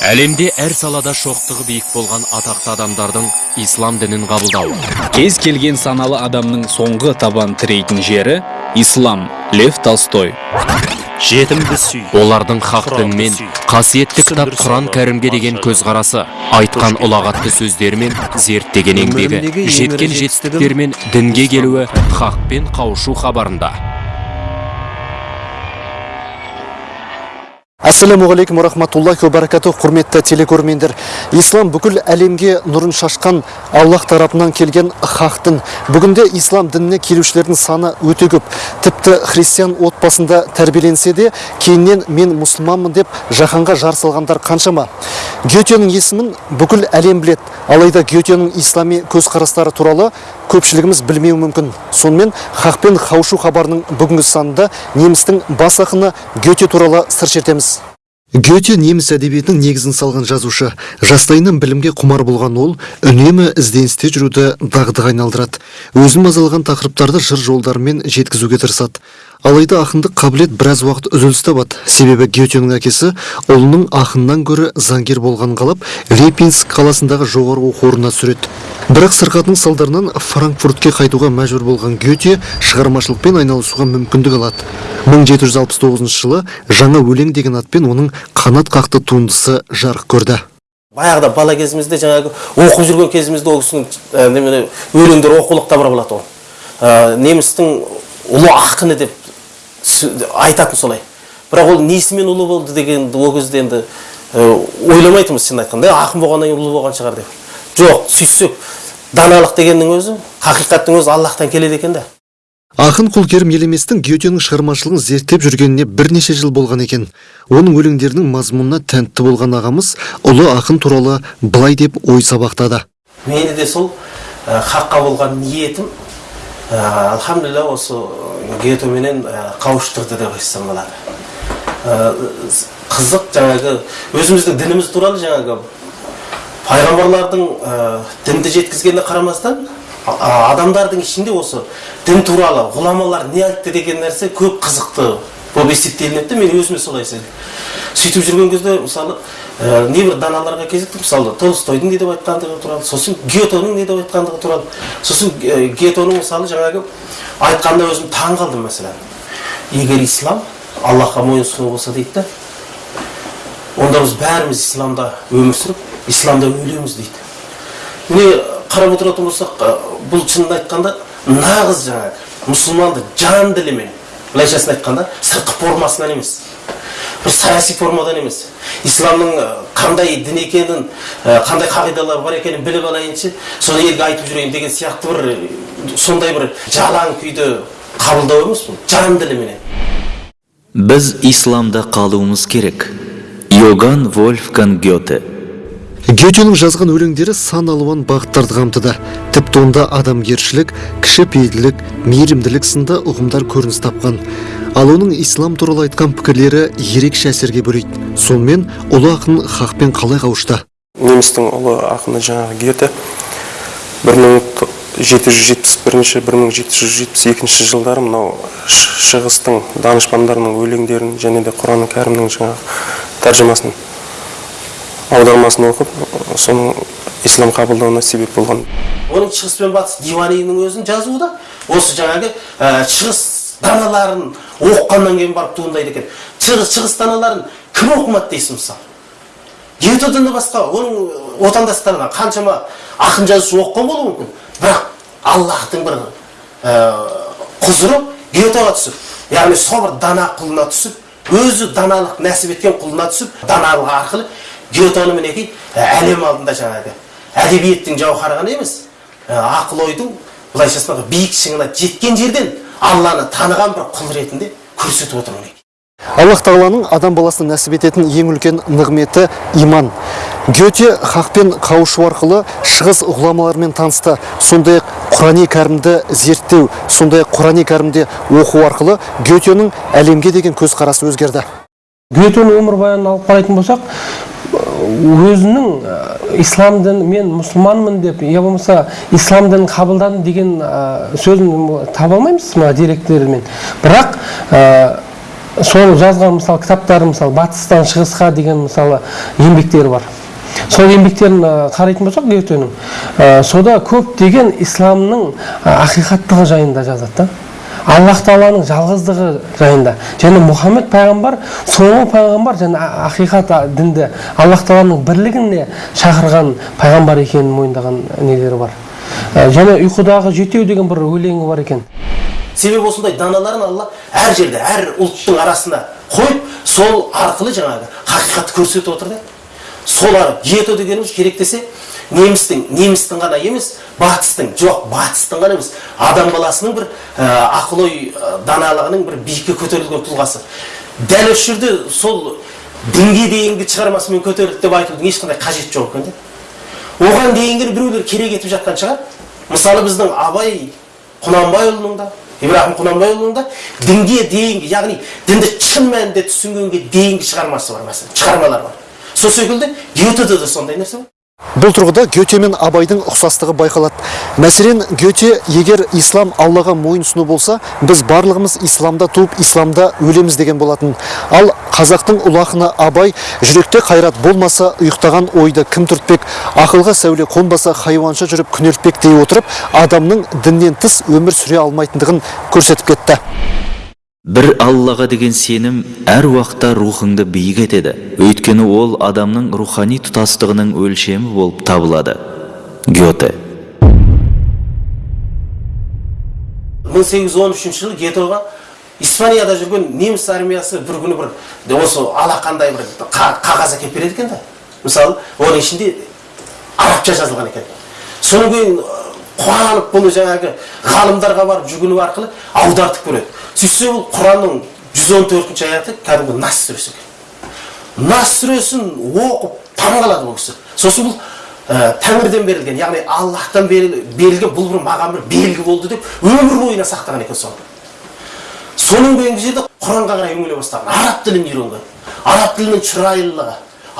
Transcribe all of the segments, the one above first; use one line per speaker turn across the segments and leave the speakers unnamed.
әлемде әр салада шоқтығы биік болған атақты адамдардың ислам дінін қабылдауы
кез келген саналы адамның соңғы табан тірейтін жері ислам. Лев толстой.
Жетімді сүй.
Олардың хақ дінмен қасиетті кітап құран кәрімге деген көзқарасы айтқан ұлағатты сөздері мен зерттеген еңбегі жеткен
ірі
жетістіктері мен дінге келуі хақпен қауышу хабарында.
Ассалаумағалейкум рахматуллахи ва баракатух құрметті телекөрермендер. Ислам бүкіл әлемге нұрын шашқан аллах тарапынан келген хақ дін бүгінде ислам дініне келушілердің саны өте көп. Тіпті христиан отбасында тәрбиеленсе де кейіннен мен мұсылманмын деп жаһанға жар салғандар қаншама. Гетенің есімін бүкіл әлем біледі. Алайда гетенің ислами көзқарастары туралы көпшілігіміз білмеуі мүмкін. Сонымен хақпен қауышу хабарының бүгінгі санында немістің бас ақыны гете туралы сыр шертеміз. Гете неміс әдебиетінің негізін салған жазушы. Жастайынан білімге құмар болған ол үнемі ізденісте жүруді дағдыға айналдырады. Өзін мазалаған тақырыптарды жыр жолдарымен жеткізуге тырысады. Алайда ақындық қабілет біраз уақыт үзіліс табады. Себебі гетенің әкесі ұлының ақыннан гөрі заңгер болғанын қалап репинск қаласындағы жоғарғы оқу орнына түсіреді бірақ сырқатының салдарынан франкфуртке қайтуға мәжбүр болған гете шығармашылықпен айналысуға мүмкіндік алады. 1769 жылы жаңа өлең деген атпен оның қанат қақты туындысы жарық көрді.
Баяғыда бала кезімізде жаңағы оқып жүрген кезімізде ол кісінің өлеңдері оқулықта бар болатын ол. Немістің ұлы ақыны деп айтатын солай бірақ ол несімен ұлы болды дегенді ол кезде енді ойламайтынбыз шын айтқанда «Е, ақын болғаннан кейін ұлы болған шығар деп жоқ сөйтсек даналық дегеннің өзі хақиқаттың өзі аллахтан келеді екен да
Ақын Құлкерім Елеместің Гетенің шығармашылығын зерттеп жүргеніне бірнеше жыл болған екен. Оның өлеңдерінің мазмұнына тәнтті болған ағамыз ұлы ақын туралы былай деп ой сабақтады.
мені де сол ә, хаққа болған ниетім ә, альхамдулилля осы гетоменен ә, қауыштырды деп айтсам болады. Қызық жаңағы өзіміздің дініміз туралы жаңағы пайғамбарлардың дінді жеткізгеніне қарамастан адамдардың ішінде осы дін туралы ғұламалар не айтты деген нәрсе көп қызықты болып есептелінеді мен өзіме солай сездім сөйтіп жүрген кезде мысалы ә, небір даналарға кезіктім мысалы толстойдың не деп айтқандығы туралы сосын гетоның не деп айтқандығы туралы сосын ә, гетоның мысалы жаңағы айтқанына өзім таң қалдым мәселен. Егер ислам аллахқа мойынсұну болса дейді да онда біз бәріміз исламда өмір сүріп исламда өлеміз дейді. Міне қарап отыратын болсақ ә, бұл шынын айтқанда нағыз жаңағы мұсылманды жан ділімен былайшасын айтқанда сыртқы формасынан емес. Бір саяси формадан емес. Исламның ә, қандай дін екенін ә, қандай қағидалар бар екенін біліп алайыншы соны елге айтып жүрейін деген сияқты бір ә, сондай бір жалаң күйді қабылдау емес бұл. Жан діліменен
біз исламда қалуымыз керек. Йоган вольфганг гете
Гетенің жазған өлеңдері сан алуан бағыттарды қамтыды. Тіпті онда адамгершілік, кішіпейілділік, мейірімділік сынды ұғымдар көрініс тапқан. Ал оның ислам туралы айтқан пікірлері ерекше әсерге бөлейді. Сонымен ұлы ақын хақпен қалай қауышты?
немістің ұлы ақыны жаңағы гете 1771-1772 жылдары мынау шығыстың данышпандарының өлеңдерін және де құран кәрімнің жаңағы тәржімасын аудармасын оқып соның ислам қабылдауына себеп болған.
Оның шығыс пен батыс диваниның өзін жазуы да осы жаңағы ә, шығыс даналарын оқығаннан кейін барып туындайды екен. Шығыс, шығыс даналарын кім оқымады дейсің мысалы? Гетодан басқа оның отандастарынан қаншама ақын жазушы оқыған болуы мүмкін. Бірақ аллахтың бір ә, құзыры гетоға түсіп яғни сол бір дана құлына түсіп өзі даналық нәсіп еткен құлына түсіп даналық арқылы гетоны мінекей ә, әлем алдында жаңағы әдебиеттің жауһары ғана емес ә, ақыл ойдың былайша айтқанда биік шыңына жеткен жерден алланы таныған бір құл ретінде көрсетіп отыр мінекей
Аллах тағаланың адам баласына нәсіп ететін ең үлкен нығметі иман. Гете хақпен қауышу арқылы шығыс ғұламаларымен танысты. Сондай-ақ Құрани кәрімді зерттеу, сондай-ақ Құрани кәрімде оқу арқылы Гетенің әлемге деген көзқарасы өзгерді.
Гетенің өмірбаянын алып қарайтын болсақ өзінің ә, ислам дін мен мұсылманмын деп я болмаса ислам дінін қабылдадым деген ә, сөзін таба алмаймыз мына деректермен бірақ ә, сол жазған мысалы кітаптары мысалы батыстан шығысқа деген мысалы еңбектері бар. Сол еңбектерін қарайтын болсақ гетенің сода көптеген исламның ақиқаттығы жайында жазады да. Аллах тағаланың жалғыздығы жайында. Және мұхаммед пайғамбар соңғы пайғамбар және ақиқат дінді аллах тағаланың бірлігіне шақырған пайғамбар екенін мойындаған нелері бар. Және ұйқыдағы жетеу деген бір өлеңі бар екен.
Себебі осындай даналарын алла әр жерде әр ұлттың арасына қойып сол арқылы жаңағы хақиқатты көрсетіп отыр да. Сол ара гето дегеніміз керек десе немістің немістің ғана емес батыстың жоқ батыстың ғана емес адам баласының бір ә, ақыл ой ә, даналығының бір биікке көтерілген тұлғасы. Дәл осы жерде сол дінге дейінгі шығармасымен көтерілді деп айтудың ешқандай қажеті жоқ екен де. Оған дейінгі біреулер керек етіп жатқан шығар. Мысалы біздің абай құнанбайұлының да ибраһим құнанбайұлының да дінге дейінгі яғни дінді шын мәнінде түсінгенге дейінгі шығармасы бар мәселен шығармалар бар. Сол секілді гетеде де сондай нәрсе бар.
Бұл тұрғыда гете мен абайдың ұқсастығы байқалады. Мәселен гете егер ислам аллаға мойынсыну болса біз барлығымыз исламда туып исламда өлеміз деген болатын. Ал қазақтың ұлы ақыны абай жүректе қайрат болмаса ұйықтаған ойды кім түртпек ақылға сәуле қонбаса хайуанша жүріп күнелтпек дей отырып адамның діннен тыс өмір сүре алмайтындығын көрсетіп кетті.
Бір аллаға деген сенім әр уақытта рухыңды биік етеді. Өйткені ол адамның рухани тұтастығының өлшемі болып табылады. Гете
1813 жылы гетоға испанияда жүрген неміс армиясы бір күні бір осы алақандай бір қа- қағаз әкеліп береді екен да. Мысалы оның ішінде арабша жазылған екен. Содан кейін қуанып бұны жаңағы ғалымдарға барып жүгіну арқылы аудартып көреді сөйтсе ол құранның 114 төртінші аяты кәдімгі нас сүресі екен нас сүресін оқып таңқалады бұл кісі сосын бұл ә, тәңірден берілген яғни аллахтан беріл- берілген бұл бір маған бір белгі болды деп өмір бойына сақтаған екен соны соның кейінгі жерде құранға қарай үңіле бастаған араб тілін үйренген араб тілінің шырайлылығы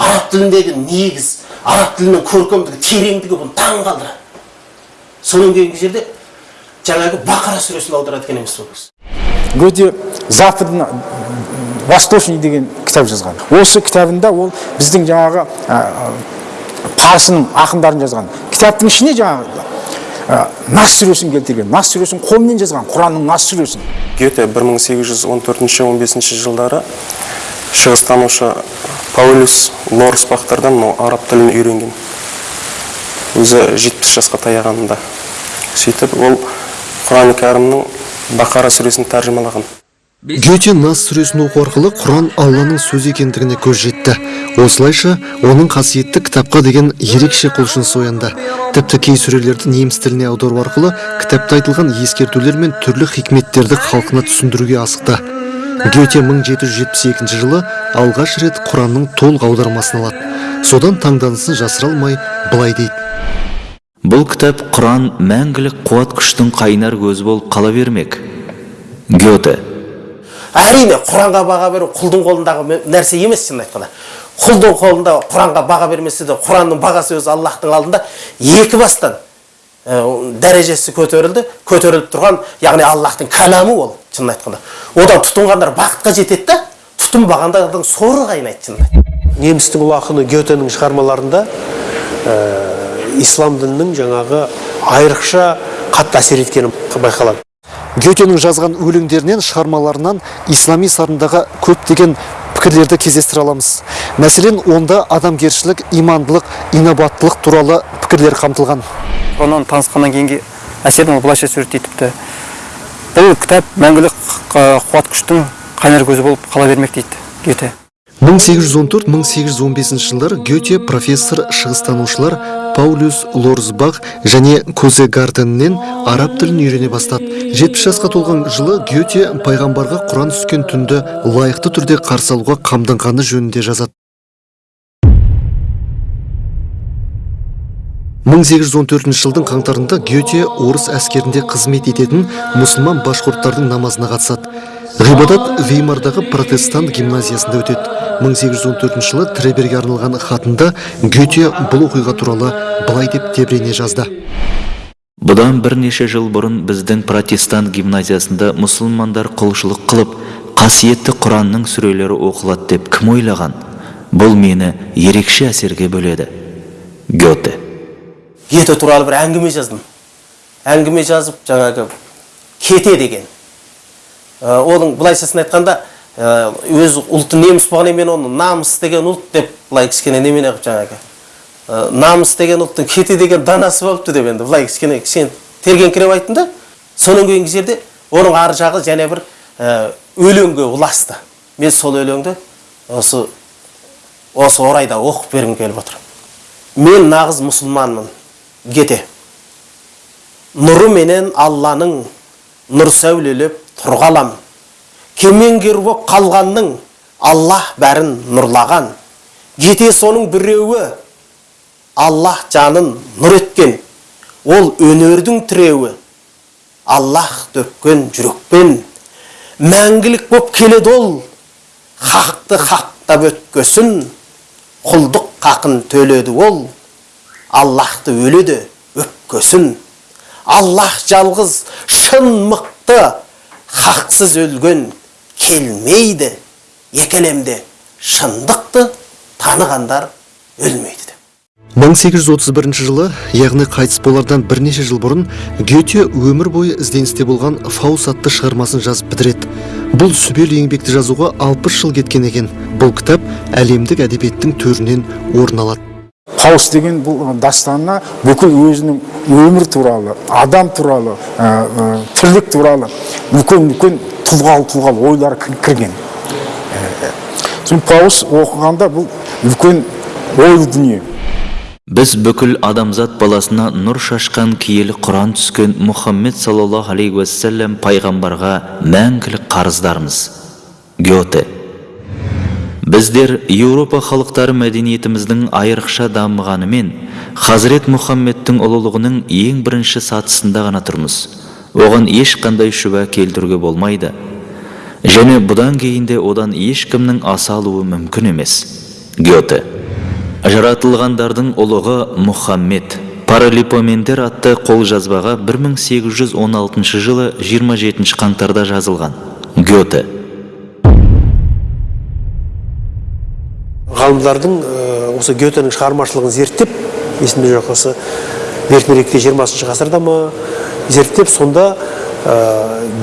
араб тіліндегі негіз араб тілінің көркемдігі тереңдігі бұны таң қалдырады содан кейінгі жерде жаңағы бақара сүресін аударады екен емес кісі.
Гете западный восточный деген кітап жазған. Осы кітабында ол біздің жаңағы ә, парсының ақындарын жазған. Кітаптың ішіне жаңағы ә, нас сүресін келтірген нас сүресін қолмен жазған құранның нас сүресін.
Гете 1814-15 жылдары шығыстанушы паулюс лорсбахтардан мынау араб тілін үйренген. Өзі 70 жасқа таяғанында сөйтіп ол құран кәрімнің бақара сүресін тәржімалаған.
Гете нас сүресін оқу арқылы құран алланың сөзі екендігіне көз жетті. Осылайша оның қасиетті кітапқа деген ерекше құлшынысы оянды. Тіпті кей сүрелерді неміс тіліне аудару арқылы кітапта айтылған ескертулер мен түрлі хикметтерді халқына түсіндіруге асықты. Гете 1772 жылы алғаш рет құранның толық аудармасын алады. Содан таңданысын жасыра алмай былай дейді.
Бұл кітап құран мәңгілік қуат күштің қайнар көзі болып қала бермек. Гете
әрине құранға баға беру құлдың қолындағы нәрсе емес шынын айтқанда құлдың қолында құранға баға бермесе де құранның бағасы өзі аллахтың алдында екі бастан ә, дәрежесі көтерілді көтеріліп тұрған яғни аллахтың кәламы ол шынын айтқанда одан тұтынғандар бақытқа жетеді да тұтынбағандардың соры қайнайды шынын айтқанда.
немістің ұлы ақыны гетенің шығармаларында ә, ислам дінінің жаңағы айрықша қатты әсер еткені байқалады.
Гетенің жазған өлеңдерінен шығармаларынан ислами сарындағы көптеген пікірлерді кездестіре аламыз. Мәселен онда адамгершілік имандылық инабаттылық туралы пікірлер қамтылған.
Онан танысқаннан кейінгі әсерін ол былайша суреттейді бұл кітап мәңгілік қуат күштің қайнар көзі болып қала бермек дейді гете
1814-1815 жылдары гете профессор шығыстанушылар паулюс лорсбах және көзе гарденнен араб тілін үйрене бастады. 70 жасқа толған жылы гете пайғамбарға құран түскен түнді лайықты түрде қарсы алуға қамданғаны жөнінде жазады. 1814 жылдың қаңтарында гете орыс әскерінде қызмет ететін мұсылман башқұрттардың намазына қатысады. Ғибадат веймардағы протестант гимназиясында өтеді. 1814 жылы треберге арналған хатында гете бұл оқиға туралы былай деп тебірене жазды.
Бұдан бірнеше жыл бұрын біздің протестант гимназиясында мұсылмандар құлшылық қылып қасиетті құранның сүрелері оқылады деп кім ойлаған? Бұл мені ерекше әсерге бөледі. Гете
гете туралы бір әңгіме жаздым. Әңгіме жазып жаңағы кете деген оның былайшасын айтқанда ә, өзі ұлты неміс болғаннан мен оны намыс деген ұлт деп былай кішкене немене қылып жаңағы? Ә, намыс деген ұлттың кете деген данасы болыпты деп енді былай кішкене кішкене тергеңкіреп айттым да. Содан кейінгі жерде оның ар жағы және бір өлеңге ұласты. Мен сол өлеңді осы осы орайда оқып бергім келіп отыр. Мен нағыз мұсылманмын. Гете нұры менен алланың нұр сәулелеп тұрғалам. Кемеңгер боп қалғанның аллах бәрін нұрлаған. Гете соның біреуі аллах жанын нұр еткен. Ол өнердің тіреуі аллах төккен жүрекпен. Мәңгілік боп келеді ол. Хақты хақтап өткөсін құлдық қақын төледі ол. Аллахты өледі өпкөсін аллах жалғыз шын мықты хақсыз өлген келмейді екі әлемде шындықты танығандар өлмейді деп.
1831 жылы яғни қайтыс болардан бірнеше жыл бұрын гете өмір бойы ізденісте болған фаус атты шығармасын жазып бітіреді. Бұл сүбелі еңбекті жазуға 60 жыл кеткен екен. Бұл кітап әлемдік әдебиеттің төрінен орын алады.
Паус деген бұл дастанына бүкіл өзінің өмір туралы адам туралы ә, ә, тірлік туралы үлкен үлкен тұлғалы тұлғалы ойлар кір- кірген сосын паус оқығанда бұл үлкен ойлы дүние
біз бүкіл адамзат баласына нұр шашқан киелі құран түскен мұхаммед саллаллаху алейхи уассалам пайғамбарға мәңгілік қарыздармыз гете біздер еуропа халықтары мәдениетіміздің айрықша дамығанымен хазірет мұхаммедтің ұлылығының ең бірінші сатысында ғана тұрмыз оған ешқандай шүбә келтіруге болмайды. Және бұдан кейін де одан ешкімнің аса алуы мүмкін емес. Гете жаратылғандардың ұлығы мұхаммед. Паралипомендер атты қолжазбаға 1816 жылы 27 қаңтарда жазылған. Гете
ғалымдардың э, осы гетенің шығармашылығын зерттеп есімде жоқ осы ертеректе жиырмасыншы ғасырда ма зерттеп сонда ә,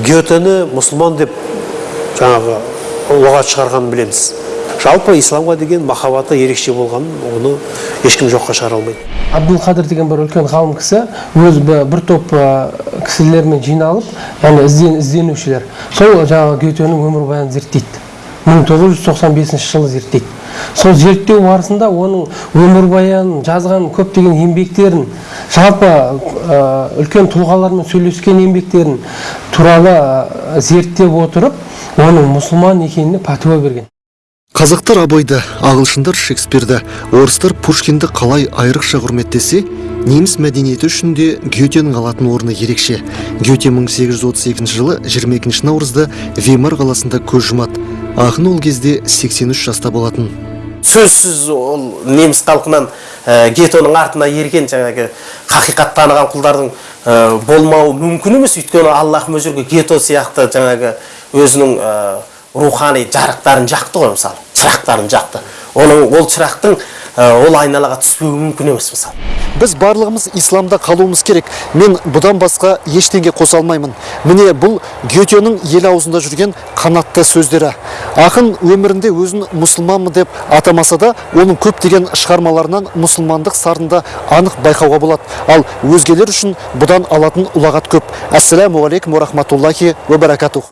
гетені мұсылман деп жаңағы ұлағат шығарғанын білеміз. Жалпы исламға деген махаббаты ерекше болғанын оны ешкім жоққа шығара алмайды.
Абдулқадыр деген бір үлкен ғалым кісі өзі бір топ ә, кісілермен жиналып яғни ізден, ізденушілер. Сол жаңағы гетенің өмірбаянын зерттейді. 1995 жылы зерттейді. Сол зерттеу барысында оның өмірбаянын жазған көптеген еңбектерін жалпы үлкен тұлғалармен сөйлескен еңбектерін туралы зерттеп отырып оның мұсылман екеніне пәтуа берген.
Қазақтар абайды, ағылшындар Шекспирді, орыстар Пушкинді қалай айрықша құрметтесе, неміс мәдениеті үшін де Гетенің алатын орны ерекше. Гете 1832 жылы 22 наурызда Веймар қаласында көз жұмады. Ақын ол кезде 83 жаста болатын.
сөзсіз ол неміс халқынан ә, гетоның артына ерген жаңағы хақиқат таныған құлдардың ә, болмауы мүмкін емес өйткені аллах гето сияқты жаңағы өзінің ә, рухани жарықтарын жақты ғой мысалы шырақтарын жақты оның ол шырақтың ол айналаға түспеуі мүмкін емес мысалы
Біз барлығымыз исламда қалуымыз керек. Мен бұдан басқа ештеңе қоса алмаймын. Міне бұл Гетенің ел аузында жүрген қанатты сөздері. Ақын өмірінде өзін мұсылманмын деп атамаса да, оның көптеген шығармаларынан мұсылмандық сарында анық байқауға болады. Ал өзгелер үшін бұдан алатын ұлағат көп. Ассаламу алейкум уа рахматуллахи уа баракатух.